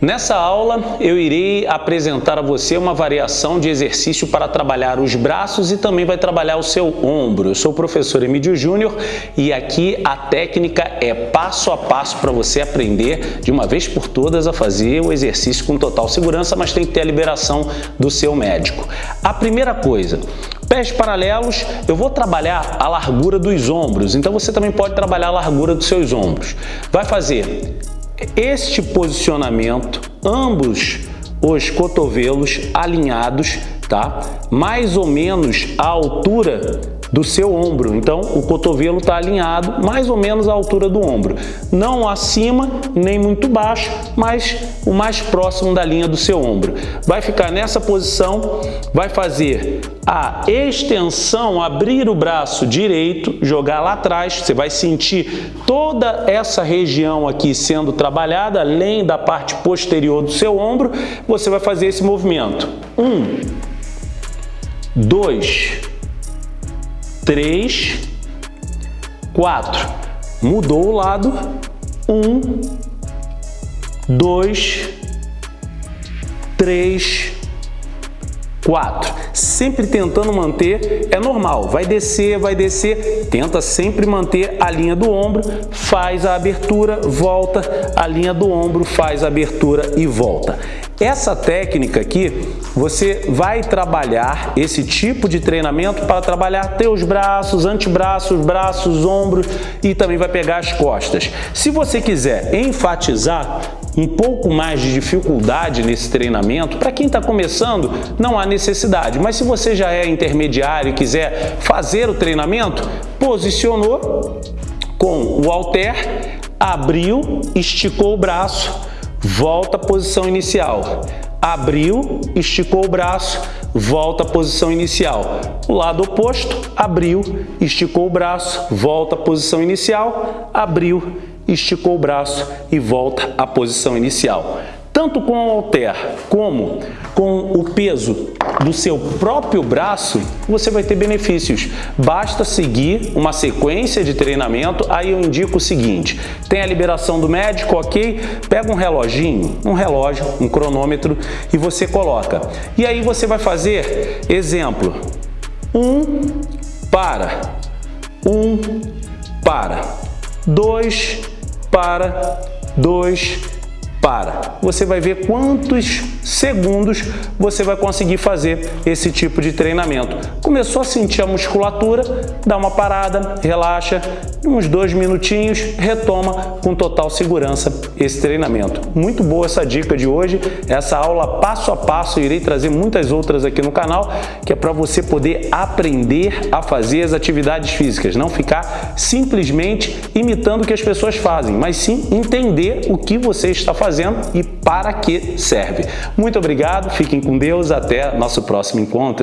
Nessa aula eu irei apresentar a você uma variação de exercício para trabalhar os braços e também vai trabalhar o seu ombro. Eu sou o professor Emílio Júnior e aqui a técnica é passo a passo para você aprender de uma vez por todas a fazer o exercício com total segurança, mas tem que ter a liberação do seu médico. A primeira coisa, Pés paralelos, eu vou trabalhar a largura dos ombros, então você também pode trabalhar a largura dos seus ombros. Vai fazer este posicionamento, ambos os cotovelos alinhados, tá? Mais ou menos a altura do seu ombro. Então, o cotovelo está alinhado mais ou menos à altura do ombro. Não acima, nem muito baixo, mas o mais próximo da linha do seu ombro. Vai ficar nessa posição, vai fazer a extensão, abrir o braço direito, jogar lá atrás, você vai sentir toda essa região aqui sendo trabalhada, além da parte posterior do seu ombro, você vai fazer esse movimento. Um, dois, três, quatro. Mudou o lado. Um, dois, três, quatro. Sempre tentando manter, é normal, vai descer, vai descer, tenta sempre manter a linha do ombro, faz a abertura, volta, a linha do ombro, faz a abertura e volta. Essa técnica aqui, você vai trabalhar esse tipo de treinamento para trabalhar teus braços, antebraços, braços, ombros e também vai pegar as costas. Se você quiser enfatizar um pouco mais de dificuldade nesse treinamento, para quem está começando, não há necessidade. Mas se você já é intermediário e quiser fazer o treinamento, posicionou com o halter, abriu, esticou o braço, volta à posição inicial. Abriu, esticou o braço, volta à posição inicial. O lado oposto, abriu, esticou o braço, volta à posição inicial, abriu, esticou o braço e volta à posição inicial. Tanto com o halter como com o peso do seu próprio braço, você vai ter benefícios. Basta seguir uma sequência de treinamento, aí eu indico o seguinte, tem a liberação do médico, ok? Pega um reloginho, um relógio, um cronômetro e você coloca. E aí você vai fazer, exemplo, um, para, um, para, dois, para, dois, para. Você vai ver quantos segundos você vai conseguir fazer esse tipo de treinamento. Começou a sentir a musculatura, dá uma parada, relaxa, uns dois minutinhos, retoma com total segurança esse treinamento. Muito boa essa dica de hoje, essa aula passo a passo, irei trazer muitas outras aqui no canal, que é para você poder aprender a fazer as atividades físicas, não ficar simplesmente imitando o que as pessoas fazem, mas sim entender o que você está fazendo e para que serve. Muito obrigado, fiquem com Deus, até nosso próximo encontro.